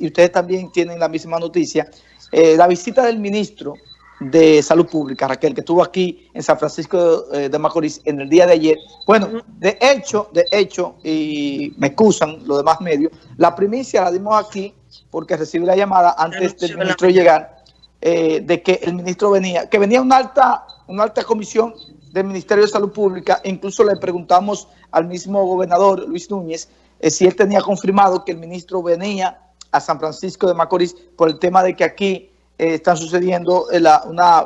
y ustedes también tienen la misma noticia, eh, la visita del ministro de Salud Pública, Raquel, que estuvo aquí en San Francisco eh, de Macorís en el día de ayer. Bueno, de hecho, de hecho, y me excusan los demás medios, la primicia la dimos aquí porque recibí la llamada antes del ministro llegar, eh, de que el ministro venía, que venía una alta, una alta comisión del Ministerio de Salud Pública, incluso le preguntamos al mismo gobernador, Luis Núñez, eh, si él tenía confirmado que el ministro venía a San Francisco de Macorís por el tema de que aquí eh, está sucediendo eh, una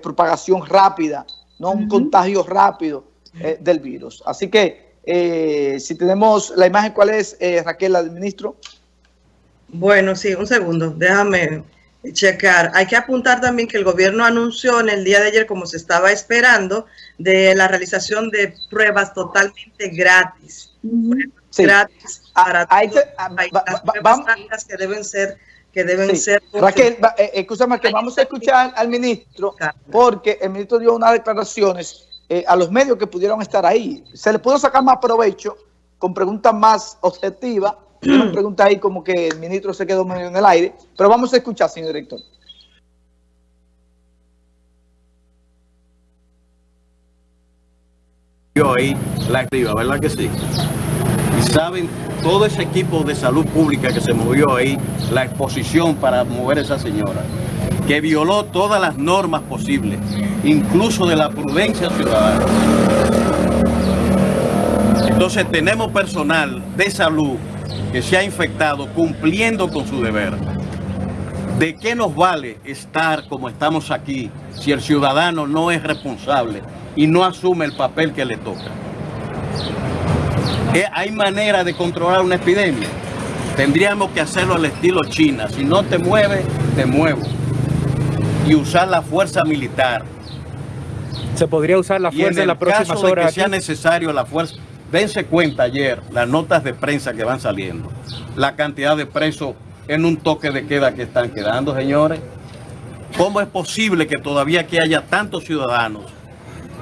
propagación rápida, no un contagio rápido del virus. Así que, si tenemos la imagen, ¿cuál es, Raquel, la del ministro? Bueno, sí, un segundo, déjame checar. Hay que apuntar también que el gobierno anunció en el día de ayer, como se estaba esperando, de la realización de pruebas totalmente gratis gratis ah, para todas que deben ser que deben ser Raquel, eh, escúchame que vamos a escuchar al ministro porque el ministro dio unas declaraciones eh, a los medios que pudieron estar ahí. Se le pudo sacar más provecho con preguntas más objetivas, una pregunta ahí como que el ministro se quedó medio en el aire, pero vamos a escuchar, señor director. Yo ahí la activa, ¿verdad que sí? Saben todo ese equipo de salud pública que se movió ahí, la exposición para mover a esa señora, que violó todas las normas posibles, incluso de la prudencia ciudadana. Entonces tenemos personal de salud que se ha infectado cumpliendo con su deber. ¿De qué nos vale estar como estamos aquí si el ciudadano no es responsable y no asume el papel que le toca? ¿Hay manera de controlar una epidemia? Tendríamos que hacerlo al estilo China. Si no te mueves, te muevo. Y usar la fuerza militar. ¿Se podría usar la fuerza en, la próxima caso de que sea necesario la fuerza. Dense cuenta ayer las notas de prensa que van saliendo. La cantidad de presos en un toque de queda que están quedando, señores. ¿Cómo es posible que todavía aquí haya tantos ciudadanos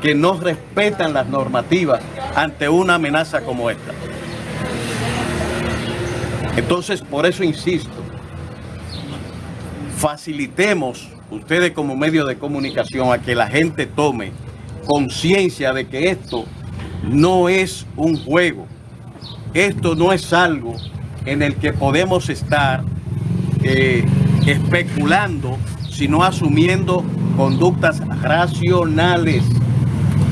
que no respetan las normativas ante una amenaza como esta. Entonces, por eso insisto, facilitemos ustedes como medio de comunicación a que la gente tome conciencia de que esto no es un juego, esto no es algo en el que podemos estar eh, especulando, sino asumiendo conductas racionales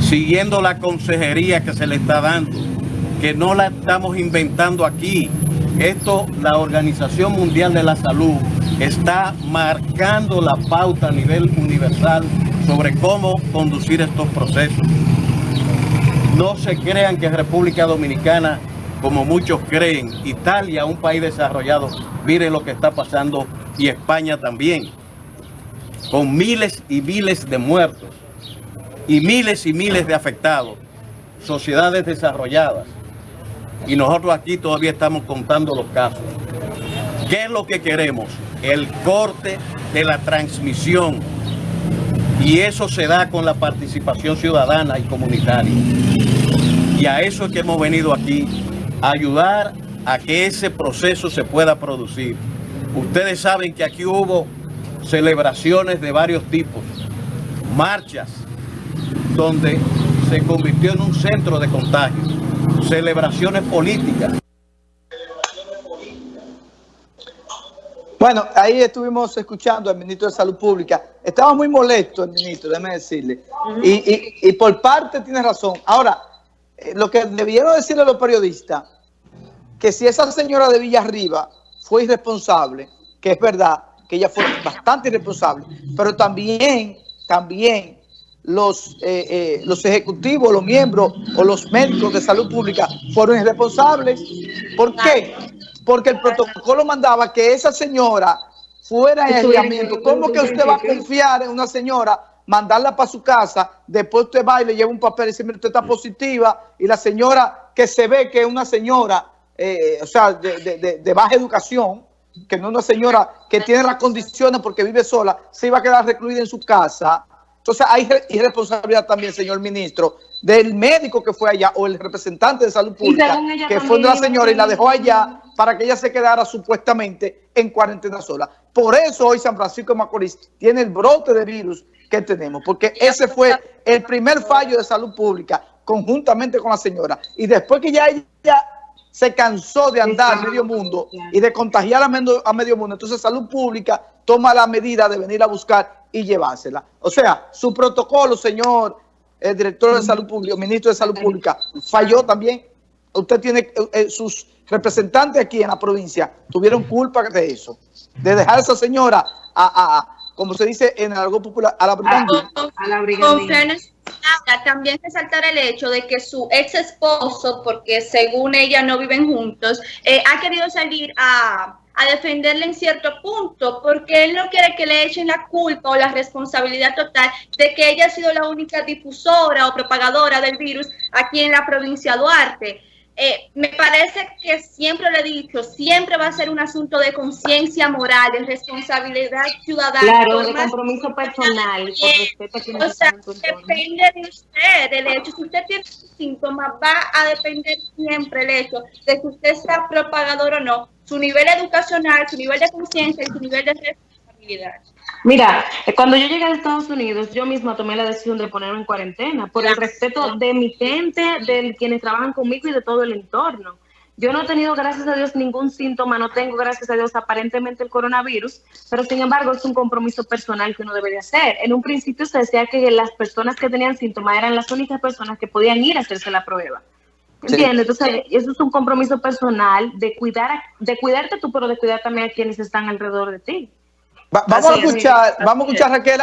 siguiendo la consejería que se le está dando, que no la estamos inventando aquí. Esto, la Organización Mundial de la Salud está marcando la pauta a nivel universal sobre cómo conducir estos procesos. No se crean que República Dominicana, como muchos creen, Italia, un país desarrollado, mire lo que está pasando, y España también, con miles y miles de muertos y miles y miles de afectados, sociedades desarrolladas. Y nosotros aquí todavía estamos contando los casos. ¿Qué es lo que queremos? El corte de la transmisión. Y eso se da con la participación ciudadana y comunitaria. Y a eso es que hemos venido aquí, a ayudar a que ese proceso se pueda producir. Ustedes saben que aquí hubo celebraciones de varios tipos, marchas, donde se convirtió en un centro de contagio, celebraciones políticas. Bueno, ahí estuvimos escuchando al ministro de Salud Pública. Estaba muy molesto el ministro, déjeme decirle. y, por parte tiene razón. Ahora, eh, lo que debieron decirle a los periodistas, que si esa señora de Villarriba fue irresponsable, que es verdad, que ella fue bastante irresponsable, pero también, también los, eh, eh, los ejecutivos, los miembros o los médicos de salud pública fueron irresponsables. ¿Por qué? Porque el protocolo mandaba que esa señora fuera en aislamiento. ¿Cómo que usted va a confiar en una señora, mandarla para su casa, después usted va y le lleva un papel y dice, usted está positiva, y la señora que se ve que es una señora, eh, o sea, de, de baja educación, que no es una señora que tiene las condiciones porque vive sola, se iba a quedar recluida en su casa, entonces hay irresponsabilidad también, señor ministro, del médico que fue allá o el representante de salud pública que fue de la señora y la dejó allá para que ella se quedara supuestamente en cuarentena sola. Por eso hoy San Francisco de Macorís tiene el brote de virus que tenemos, porque ese fue el primer fallo de salud pública conjuntamente con la señora. Y después que ya ella se cansó de andar a medio mundo y de contagiar a medio, a medio mundo, entonces salud pública toma la medida de venir a buscar y llevársela. O sea, su protocolo, señor el director de salud pública, ministro de salud pública, falló también. Usted tiene eh, eh, sus representantes aquí en la provincia tuvieron culpa de eso, de dejar a esa señora a, como se dice en el algo popular, a la brigandina. A la brigandina. También resaltar el hecho de que su ex esposo, porque según ella no viven juntos, eh, ha querido salir a a defenderle en cierto punto, porque él no quiere que le echen la culpa o la responsabilidad total de que ella ha sido la única difusora o propagadora del virus aquí en la provincia de Duarte. Eh, me parece que siempre lo he dicho, siempre va a ser un asunto de conciencia moral, de responsabilidad ciudadana. Claro, de compromiso personal. o sea, depende de usted, del hecho. Si usted tiene síntomas, va a depender siempre el hecho de que usted sea propagador o no, su nivel educacional, su nivel de conciencia y su nivel de responsabilidad. Mira, eh, cuando yo llegué a Estados Unidos, yo misma tomé la decisión de ponerme en cuarentena por el respeto de mi gente, de quienes trabajan conmigo y de todo el entorno. Yo no he tenido, gracias a Dios, ningún síntoma, no tengo, gracias a Dios, aparentemente el coronavirus, pero sin embargo es un compromiso personal que uno debería hacer. En un principio se decía que las personas que tenían síntomas eran las únicas personas que podían ir a hacerse la prueba. ¿Entiendes? Entonces, eso es un compromiso personal de cuidar, de cuidarte tú, pero de cuidar también a quienes están alrededor de ti vamos, a escuchar, vamos a escuchar, Raquel,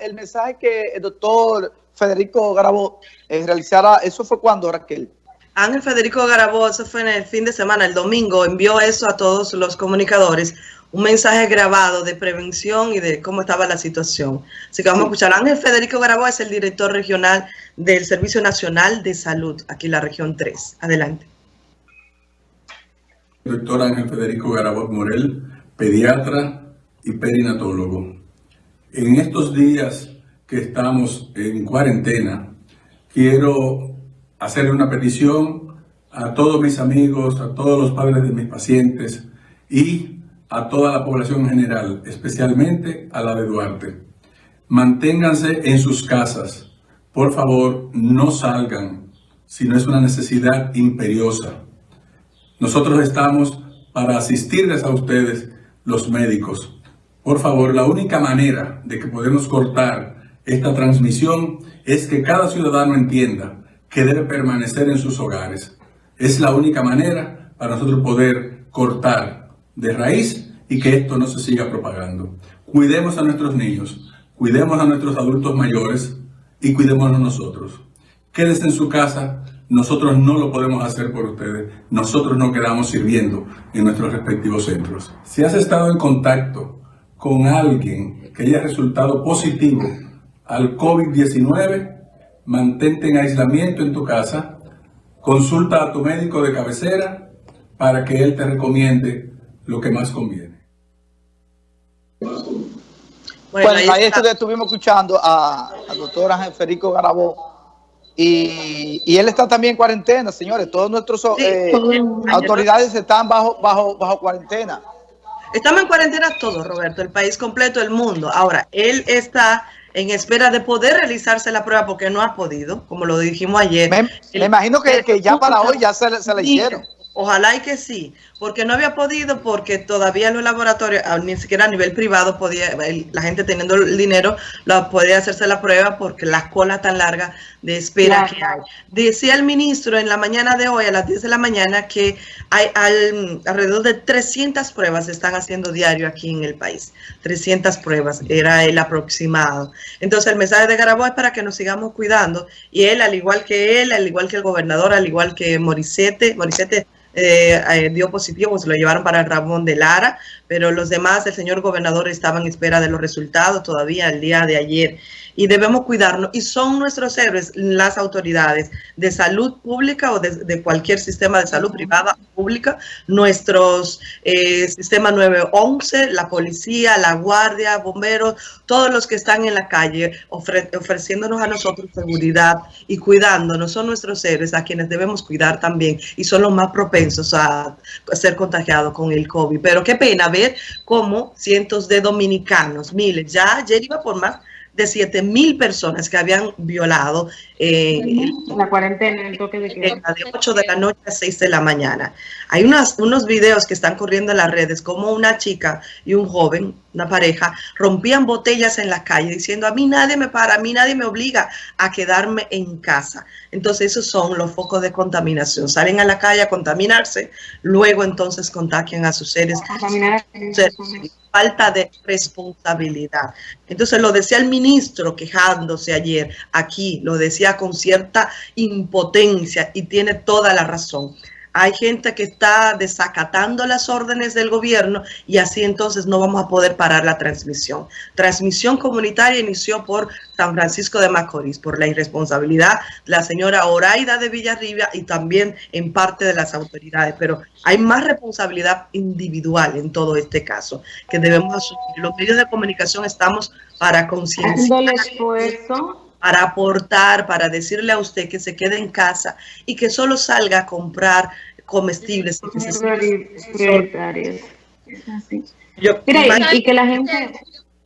el, mensaje que el doctor Federico Garabó eh, realizara. ¿Eso fue cuando, Raquel? Ángel Federico Garabó, eso fue en el fin de semana, el domingo, envió eso a todos los comunicadores, un mensaje grabado de prevención y de cómo estaba la situación. Así que vamos a escuchar. Ángel Federico Garabó es el director regional del Servicio Nacional de Salud, aquí en la región 3. Adelante. Doctor Ángel Federico Garabó Morel, pediatra, y perinatólogo. En estos días que estamos en cuarentena, quiero hacerle una petición a todos mis amigos, a todos los padres de mis pacientes y a toda la población en general, especialmente a la de Duarte. Manténganse en sus casas. Por favor, no salgan si no es una necesidad imperiosa. Nosotros estamos para asistirles a ustedes, los médicos. Por favor, la única manera de que podemos cortar esta transmisión es que cada ciudadano entienda que debe permanecer en sus hogares. Es la única manera para nosotros poder cortar de raíz y que esto no se siga propagando. Cuidemos a nuestros niños, cuidemos a nuestros adultos mayores y cuidémonos nosotros. Quédese en su casa, nosotros no lo podemos hacer por ustedes, nosotros no quedamos sirviendo en nuestros respectivos centros. Si has estado en contacto con alguien que haya resultado positivo al COVID-19, mantente en aislamiento en tu casa, consulta a tu médico de cabecera para que él te recomiende lo que más conviene. Bueno, ahí, estuvimos escuchando al doctor Ángel Federico Garabó y, él está también en cuarentena, señores. Todos nuestros eh, autoridades están bajo, bajo, bajo cuarentena. Estamos en cuarentena todos, Roberto, el país completo, el mundo. Ahora, él está en espera de poder realizarse la prueba porque no ha podido, como lo dijimos ayer. Me, imagino que, ya para hoy ya se, se la hicieron. Ojalá y que sí, porque no había podido, porque todavía los laboratorios, ah, ni siquiera a nivel privado, podía la gente teniendo el dinero, la podía hacerse la prueba porque la cola tan larga de espera que hay. Decía el ministro en la mañana de hoy, a las 10 de la mañana, que hay alrededor de 300 pruebas se están haciendo diario aquí en el país. 300 pruebas, era el aproximado. Entonces el mensaje de Garabó es para que nos sigamos cuidando y él, al igual que él, al igual que el gobernador, al igual que Morissette, Morissette eh, eh, dio positivo, se lo llevaron para Ramón de Lara, pero los demás, el señor gobernador estaba en espera de los resultados todavía el día de ayer y debemos cuidarnos. Y son nuestros héroes las autoridades de salud pública o de, cualquier sistema de salud privada o pública, nuestros eh, sistema 911, la policía, la guardia, bomberos, todos los que están en la calle ofreciéndonos a nosotros seguridad y cuidándonos. Son nuestros héroes a quienes debemos cuidar también y son los más propensos a ser contagiados con el COVID. Pero qué pena ver cómo cientos de dominicanos, miles, ya ayer iba por más de 7 mil personas que habían violado eh, la cuarentena, el toque de queda. De 8 de la noche a 6 de la mañana. Hay unas, unos videos que están corriendo en las redes como una chica y un joven, una pareja, rompían botellas en la calle diciendo a mí nadie me para, a mí nadie me obliga a quedarme en casa. Entonces esos son los focos de contaminación. Salen a la calle a contaminarse, luego entonces contagian a sus seres. Falta de responsabilidad. Entonces lo decía el ministro quejándose ayer aquí, lo decía con cierta impotencia y tiene toda la razón hay gente que está desacatando las órdenes del gobierno y así entonces no vamos a poder parar la transmisión. Transmisión comunitaria inició por San Francisco de Macorís, por la irresponsabilidad de la señora Oraida de Villarribia y también en parte de las autoridades, pero hay más responsabilidad individual en todo este caso que debemos asumir. Los medios de comunicación estamos para concienciar para aportar, para decirle a usted que se quede en casa y que solo salga a comprar comestibles. y que la gente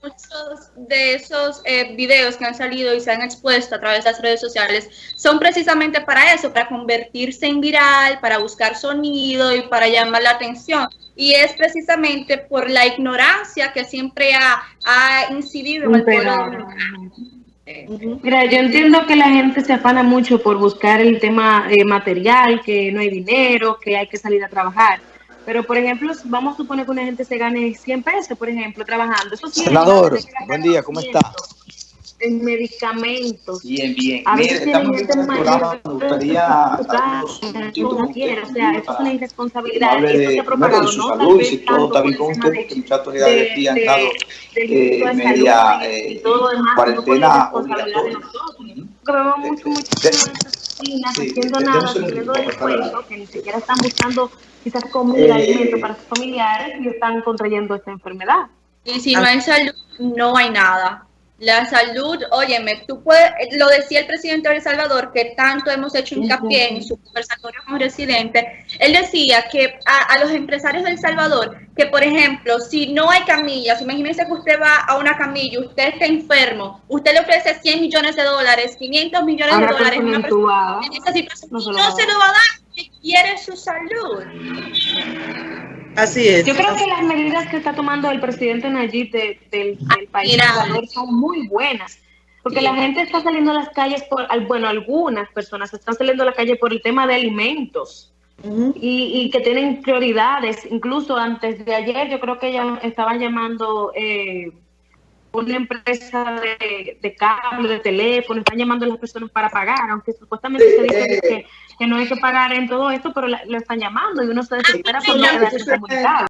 muchos de esos eh, videos que han salido y se han expuesto a través de las redes sociales son precisamente para eso, para convertirse en viral, para buscar sonido y para llamar la atención. Y es precisamente por la ignorancia que siempre ha, ha incidido en el pueblo Mira, yo entiendo que la gente se afana mucho por buscar el tema eh, material, que no hay dinero, que hay que salir a trabajar. Pero, por ejemplo, vamos a suponer que una gente se gane 100 pesos, por ejemplo, trabajando. Eso Senador, buen día, ¿cómo está? En medicamentos. Bien, bien. A veces Mire, tienen gente mayor. Me gustaría. Como quiera, o sea, es una irresponsabilidad. De, Esto se ha propagado, ¿no? Su salud, si todo está bien con usted, porque muchas autoridades aquí han eh, media eh, cuarentena obligatoria. Vemos mucho, mucho haciendo nada, que ni siquiera están buscando quizás comida, eh, alimento para sus familiares y están contrayendo esta enfermedad. Y si no hay salud, no hay nada. La salud, óyeme, tú puedes, lo decía el presidente de El Salvador, que tanto hemos hecho hincapié en su conversatorio con residente, él decía que a, los empresarios de El Salvador, que por ejemplo, si no hay camillas, imagínense que usted va a una camilla, usted está enfermo, usted le ofrece 100 millones de dólares, 500 millones de dólares, una persona en esa situación, no se lo, va a dar, que quiere su salud. Así es. Yo creo que las medidas que está tomando el presidente Nayib del, del país son muy buenas. Porque la gente está saliendo a las calles por, bueno, algunas personas están saliendo a la calle por el tema de alimentos. y, que tienen prioridades. Incluso antes de ayer, yo creo que ya estaban llamando eh, una empresa de, de, cable, de teléfono, están llamando a las personas para pagar, aunque supuestamente se dice que, que no hay que pagar en todo esto, pero lo están llamando y uno se desespera por no quedarse comunicado.